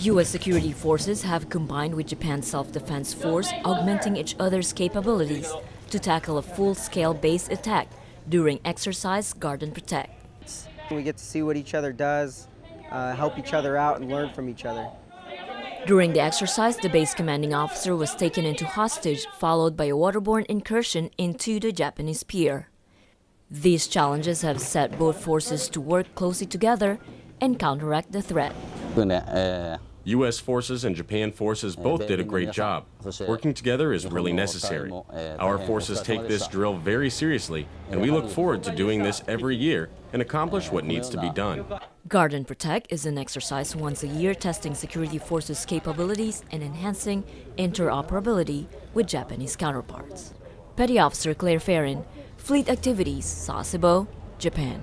U.S. security forces have combined with Japan's self-defense force, augmenting each other's capabilities to tackle a full-scale base attack during exercise Guard and Protect. We get to see what each other does, uh, help each other out, and learn from each other. During the exercise, the base commanding officer was taken into hostage, followed by a waterborne incursion into the Japanese pier. These challenges have set both forces to work closely together and counteract the threat. U.S. forces and Japan forces both did a great job. Working together is really necessary. Our forces take this drill very seriously, and we look forward to doing this every year and accomplish what needs to be done. Guard and Protect is an exercise once a year testing security forces' capabilities and enhancing interoperability with Japanese counterparts. Petty Officer Claire Farron, Fleet Activities, Sasebo, Japan.